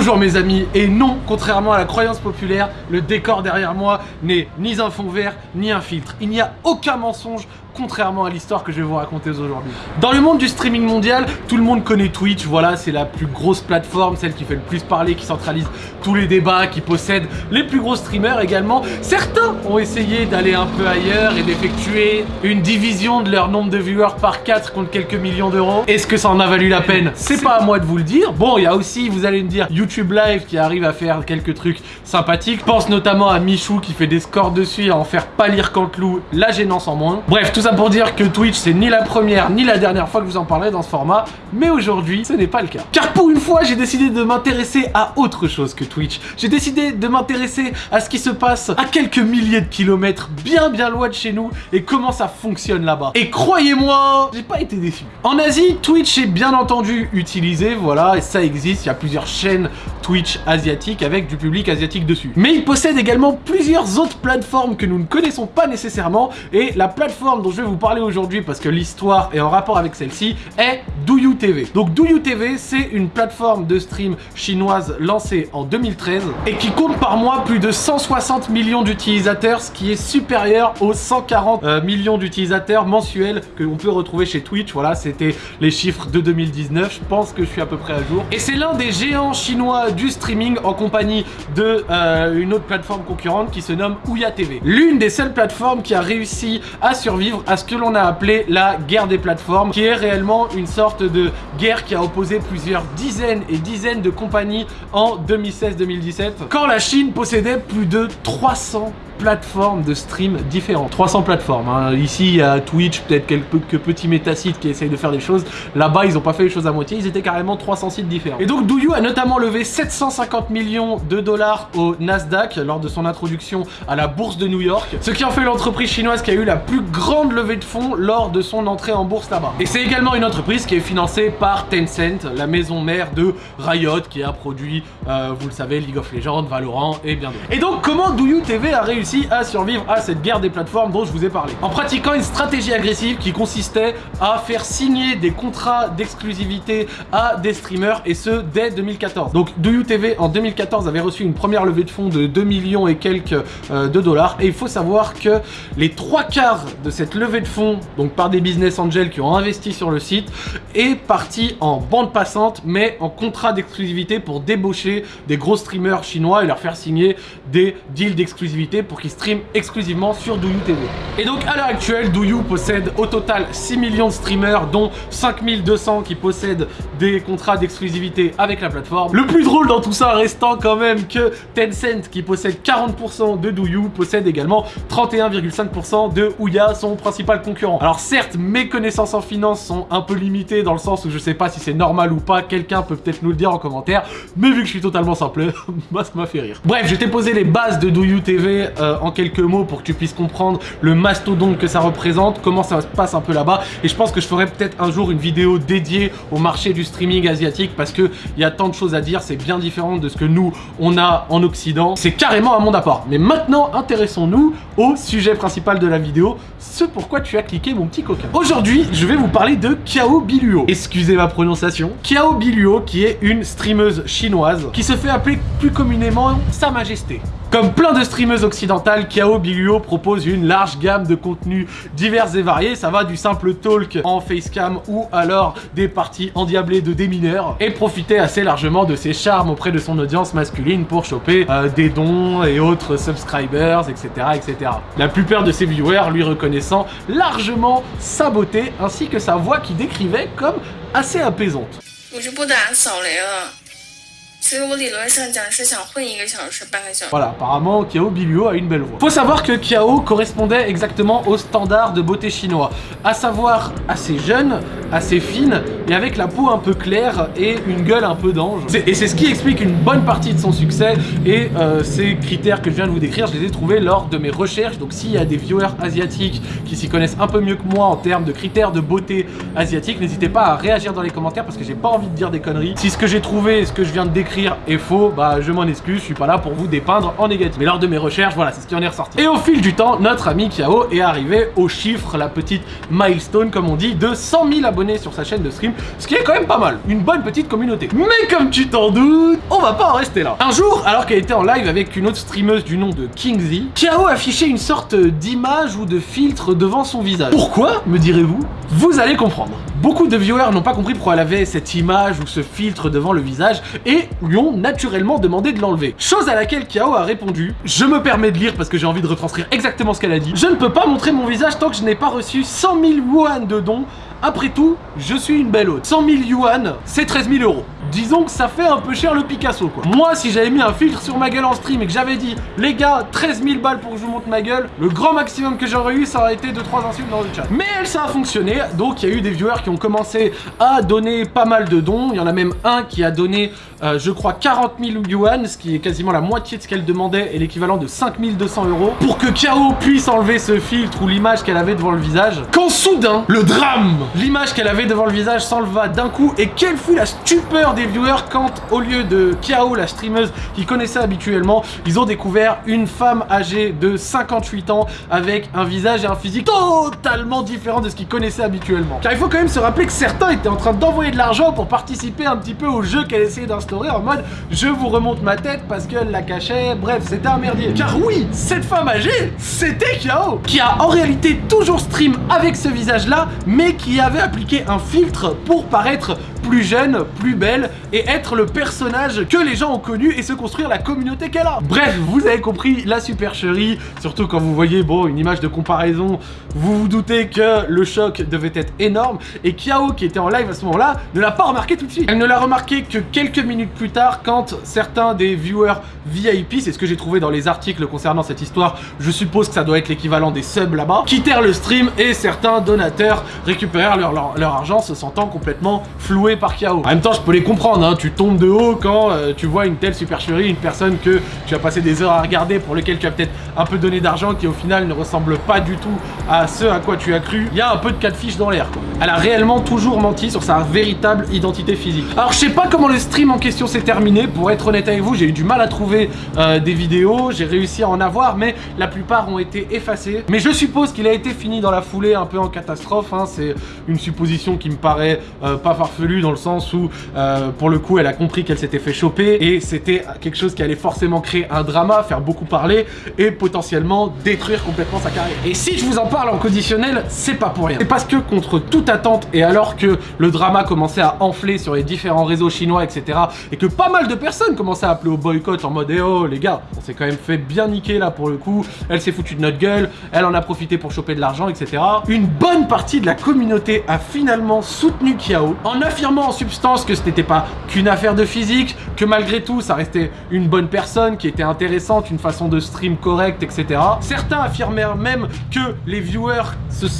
Bonjour mes amis, et non, contrairement à la croyance populaire, le décor derrière moi n'est ni un fond vert, ni un filtre. Il n'y a aucun mensonge contrairement à l'histoire que je vais vous raconter aujourd'hui. Dans le monde du streaming mondial, tout le monde connaît Twitch, voilà, c'est la plus grosse plateforme, celle qui fait le plus parler, qui centralise tous les débats, qui possède les plus gros streamers également. Certains ont essayé d'aller un peu ailleurs et d'effectuer une division de leur nombre de viewers par 4 contre quelques millions d'euros. Est-ce que ça en a valu la peine? C'est pas à moi de vous le dire. Bon, il y a aussi, vous allez me dire, YouTube Live qui arrive à faire quelques trucs sympathiques. Pense notamment à Michou qui fait des scores dessus et à en faire pas lire Cantelou, la gênance en moins. Bref, tout ça pour dire que Twitch c'est ni la première ni la dernière fois que vous en parlerai dans ce format, mais aujourd'hui ce n'est pas le cas. Car pour une fois j'ai décidé de m'intéresser à autre chose que Twitch. J'ai décidé de m'intéresser à ce qui se passe à quelques milliers de kilomètres bien bien loin de chez nous et comment ça fonctionne là-bas. Et croyez-moi, j'ai pas été déçu. En Asie, Twitch est bien entendu utilisé, voilà, et ça existe, il y a plusieurs chaînes Twitch asiatiques avec du public asiatique dessus. Mais il possède également plusieurs autres plateformes que nous ne connaissons pas nécessairement et la plateforme dont je vais vous parler aujourd'hui parce que l'histoire est en rapport avec celle-ci est Douyu TV. Donc Douyu TV, c'est une plateforme de stream chinoise lancée en 2013 et qui compte par mois plus de 160 millions d'utilisateurs, ce qui est supérieur aux 140 euh, millions d'utilisateurs mensuels que l'on peut retrouver chez Twitch. Voilà, c'était les chiffres de 2019. Je pense que je suis à peu près à jour. Et c'est l'un des géants chinois du streaming en compagnie de euh, une autre plateforme concurrente qui se nomme Ouya TV. L'une des seules plateformes qui a réussi à survivre à ce que l'on a appelé la guerre des plateformes, qui est réellement une sorte de guerre qui a opposé plusieurs dizaines et dizaines de compagnies en 2016-2017, quand la Chine possédait plus de 300 plateformes de stream différentes. 300 plateformes. Hein. Ici, il y a Twitch, peut-être quelques petits métasites qui essayent de faire des choses. Là-bas, ils n'ont pas fait les choses à moitié. Ils étaient carrément 300 sites différents. Et donc, Douyu a notamment levé 750 millions de dollars au Nasdaq lors de son introduction à la bourse de New York. Ce qui en fait l'entreprise chinoise qui a eu la plus grande levée de fonds lors de son entrée en bourse là-bas. Et c'est également une entreprise qui est financée par Tencent, la maison mère de Riot, qui a produit, euh, vous le savez, League of Legends, Valorant et bien d'autres. Et donc, comment Douyu TV a réussi à survivre à cette guerre des plateformes dont je vous ai parlé. En pratiquant une stratégie agressive qui consistait à faire signer des contrats d'exclusivité à des streamers et ce dès 2014. Donc Do TV en 2014 avait reçu une première levée de fonds de 2 millions et quelques euh, de dollars et il faut savoir que les trois quarts de cette levée de fonds, donc par des business angels qui ont investi sur le site, est parti en bande passante mais en contrat d'exclusivité pour débaucher des gros streamers chinois et leur faire signer des deals d'exclusivité pour qu'ils stream exclusivement sur Douyu TV. Et donc à l'heure actuelle, Douyu possède au total 6 millions de streamers, dont 5200 qui possèdent des contrats d'exclusivité avec la plateforme. Le plus drôle dans tout ça restant quand même que Tencent, qui possède 40% de Douyu, possède également 31,5% de Ouya, son principal concurrent. Alors certes, mes connaissances en finance sont un peu limitées dans le sens où je sais pas si c'est normal ou pas, quelqu'un peut peut-être nous le dire en commentaire, mais vu que je suis totalement simple, ça m'a fait rire. Bref, je t'ai posé les bases de Douyu TV euh, en quelques mots pour que tu puisses comprendre le mastodonte que ça représente, comment ça se passe un peu là-bas. Et je pense que je ferai peut-être un jour une vidéo dédiée au marché du streaming asiatique parce qu'il y a tant de choses à dire, c'est bien différent de ce que nous, on a en Occident. C'est carrément un monde à part. Mais maintenant, intéressons-nous au sujet principal de la vidéo, ce pourquoi tu as cliqué mon petit coquin. Aujourd'hui, je vais vous parler de Kiao Biluo. Excusez ma prononciation. Kiao Biluo, qui est une streameuse chinoise, qui se fait appeler plus communément Sa Majesté. Comme plein de streameuses occidentales, Kiao Biluo propose une large gamme de contenus divers et variés. Ça va du simple talk en facecam ou alors des parties endiablées de démineurs et profiter assez largement de ses charmes auprès de son audience masculine pour choper euh, des dons et autres subscribers, etc., etc. La plupart de ses viewers lui reconnaissant largement sa beauté ainsi que sa voix qui décrivait comme assez apaisante. Voilà, apparemment Kiao Biluo a une belle voix. Faut savoir que Kiao correspondait exactement au standard de beauté chinois, à savoir assez jeune, assez fine et avec la peau un peu claire et une gueule un peu d'ange. Et c'est ce qui explique une bonne partie de son succès et euh, ces critères que je viens de vous décrire, je les ai trouvés lors de mes recherches. Donc s'il y a des viewers asiatiques qui s'y connaissent un peu mieux que moi en termes de critères de beauté asiatique, n'hésitez pas à réagir dans les commentaires parce que j'ai pas envie de dire des conneries. Si ce que j'ai trouvé et ce que je viens de décrire est faux, bah je m'en excuse, je suis pas là pour vous dépeindre en négatif. Mais lors de mes recherches, voilà, c'est ce qui en est ressorti. Et au fil du temps, notre ami Kiao est arrivé au chiffre, la petite milestone comme on dit, de 100 000 abonnés sur sa chaîne de stream, ce qui est quand même pas mal, une bonne petite communauté. Mais comme tu t'en doutes, on va pas en rester là. Un jour, alors qu'elle était en live avec une autre streameuse du nom de Kingzy, Kiao affichait une sorte d'image ou de filtre devant son visage. Pourquoi, me direz-vous? Vous allez comprendre. Beaucoup de viewers n'ont pas compris pourquoi elle avait cette image ou ce filtre devant le visage et lui ont naturellement demandé de l'enlever. Chose à laquelle Kiao a répondu « Je me permets de lire parce que j'ai envie de retranscrire exactement ce qu'elle a dit. Je ne peux pas montrer mon visage tant que je n'ai pas reçu 100 000 yuan de dons après tout, je suis une belle hôte. 100 000 yuan, c'est 13 000 euros. Disons que ça fait un peu cher le Picasso quoi. Moi si j'avais mis un filtre sur ma gueule en stream et que j'avais dit les gars 13 000 balles pour que je vous montre ma gueule, le grand maximum que j'aurais eu ça aurait été 2-3 insultes dans le chat. Mais elle ça a fonctionné donc il y a eu des viewers qui ont commencé à donner pas mal de dons. Il y en a même un qui a donné euh, je crois 40 000 yuan, ce qui est quasiment la moitié de ce qu'elle demandait et l'équivalent de 5200 euros pour que Kao puisse enlever ce filtre ou l'image qu'elle avait devant le visage. Quand soudain, le drame L'image qu'elle avait devant le visage s'enleva d'un coup et quelle fut la stupeur des viewers quand au lieu de Kiao, la streameuse qu'ils connaissaient habituellement, ils ont découvert une femme âgée de 58 ans avec un visage et un physique totalement différent de ce qu'ils connaissaient habituellement. Car il faut quand même se rappeler que certains étaient en train d'envoyer de l'argent pour participer un petit peu au jeu qu'elle essayait d'instaurer en mode je vous remonte ma tête parce qu'elle la cachait, bref c'était un merdier. Car oui, cette femme âgée, c'était Kiao qui a en réalité toujours stream avec ce visage là mais qui avait appliqué un filtre pour paraître plus jeune, plus belle et être le personnage que les gens ont connu et se construire la communauté qu'elle a. Bref, vous avez compris la supercherie, surtout quand vous voyez bon une image de comparaison, vous vous doutez que le choc devait être énorme et Kiao qui était en live à ce moment-là ne l'a pas remarqué tout de suite. Elle ne l'a remarqué que quelques minutes plus tard quand certains des viewers VIP, c'est ce que j'ai trouvé dans les articles concernant cette histoire, je suppose que ça doit être l'équivalent des subs là-bas, quittèrent le stream et certains donateurs récupérèrent leur, argent se sentant complètement floués par Kiao. En même temps, je peux les comprendre, hein. tu tombes de haut quand euh, tu vois une telle supercherie, une personne que tu as passé des heures à regarder, pour lequel tu as peut-être un peu donné d'argent, qui au final ne ressemble pas du tout à ce à quoi tu as cru. Il y a un peu de cas de fiche dans l'air. Elle a réellement toujours menti sur sa véritable identité physique. Alors, je sais pas comment le stream en question s'est terminé. Pour être honnête avec vous, j'ai eu du mal à trouver euh, des vidéos. J'ai réussi à en avoir, mais la plupart ont été effacées. Mais je suppose qu'il a été fini dans la foulée, un peu en catastrophe. Hein. C'est une supposition qui me paraît euh, pas farfelue dans le sens où, euh, pour le coup, elle a compris qu'elle s'était fait choper et c'était quelque chose qui allait forcément créer un drama, faire beaucoup parler et potentiellement détruire complètement sa carrière. Et si je vous en parle en conditionnel, c'est pas pour rien. C'est parce que contre toute attente et alors que le drama commençait à enfler sur les différents réseaux chinois, etc. et que pas mal de personnes commençaient à appeler au boycott en mode eh oh les gars, on s'est quand même fait bien niquer là pour le coup, elle s'est foutue de notre gueule, elle en a profité pour choper de l'argent, etc. Une bonne partie de la communauté a finalement soutenu Kiao en affirmant en substance que ce n'était pas qu'une affaire de physique, que malgré tout ça restait une bonne personne qui était intéressante, une façon de stream correcte, etc. Certains affirmèrent même que les viewers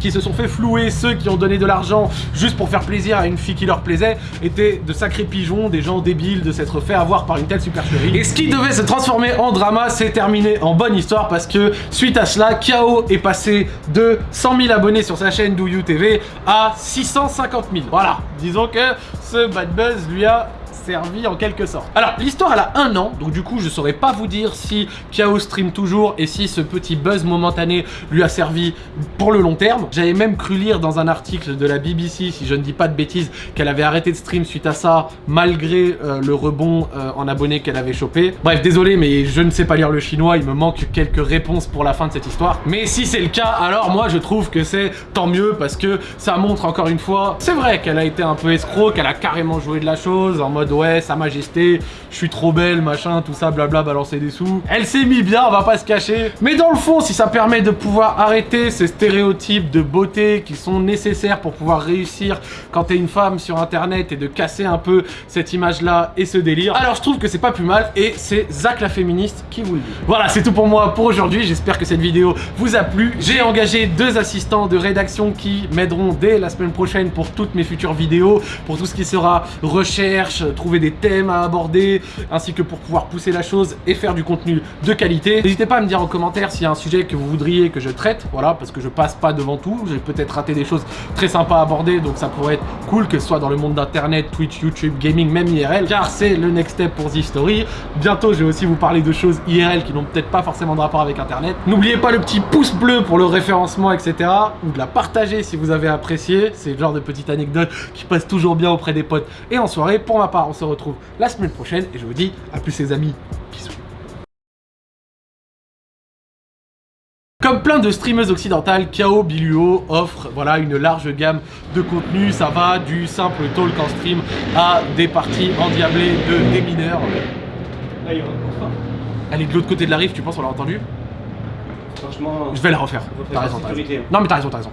qui se sont fait flouer, ceux qui ont donné de l'argent juste pour faire plaisir à une fille qui leur plaisait, étaient de sacrés pigeons, des gens débiles de s'être fait avoir par une telle supercherie. Et ce qui devait se transformer en drama s'est terminé en bonne histoire parce que suite à cela, Kiao est passé de 100 000 abonnés sur sa chaîne Douyu TV à 650 000. Voilà, disons que ce bad buzz lui a servi en quelque sorte. Alors, l'histoire elle a un an, donc du coup je saurais pas vous dire si Kiao stream toujours et si ce petit buzz momentané lui a servi pour le long terme. J'avais même cru lire dans un article de la BBC, si je ne dis pas de bêtises, qu'elle avait arrêté de stream suite à ça, malgré euh, le rebond euh, en abonnés qu'elle avait chopé. Bref, désolé, mais je ne sais pas lire le chinois, il me manque quelques réponses pour la fin de cette histoire. Mais si c'est le cas, alors moi je trouve que c'est tant mieux parce que ça montre encore une fois, c'est vrai qu'elle a été un peu escroc, qu'elle a carrément joué de la chose en mode ouais, sa majesté, je suis trop belle, machin, tout ça, blabla, balancer des sous. Elle s'est mis bien, on va pas se cacher. Mais dans le fond, si ça permet de pouvoir arrêter ces stéréotypes de beauté qui sont nécessaires pour pouvoir réussir quand t'es une femme sur internet et de casser un peu cette image-là et ce délire, alors je trouve que c'est pas plus mal et c'est Zach la féministe qui vous le dit. Voilà, c'est tout pour moi pour aujourd'hui. J'espère que cette vidéo vous a plu. J'ai engagé deux assistants de rédaction qui m'aideront dès la semaine prochaine pour toutes mes futures vidéos, pour tout ce qui sera recherche, trouver des thèmes à aborder, ainsi que pour pouvoir pousser la chose et faire du contenu de qualité. N'hésitez pas à me dire en commentaire s'il y a un sujet que vous voudriez que je traite, voilà, parce que je passe pas devant tout, j'ai peut-être raté des choses très sympas à aborder, donc ça pourrait être cool que ce soit dans le monde d'internet, Twitch, YouTube, gaming, même IRL, car c'est le next step pour The Story. Bientôt, je vais aussi vous parler de choses IRL qui n'ont peut-être pas forcément de rapport avec internet. N'oubliez pas le petit pouce bleu pour le référencement, etc. Ou de la partager si vous avez apprécié. C'est le genre de petite anecdote qui passe toujours bien auprès des potes et en soirée. Pour ma part, on se retrouve la semaine prochaine et je vous dis à plus les amis. Bisous. Comme plein de streameuses occidentales, Kao Biluo offre voilà, une large gamme de contenus. Ça va du simple talk en stream à des parties endiablées de démineurs. Là, il y aura enfin. Elle est de l'autre côté de la rive, tu penses, on l'a entendu? Franchement, Je vais la refaire. T'as raison. Non mais t'as raison, t'as raison.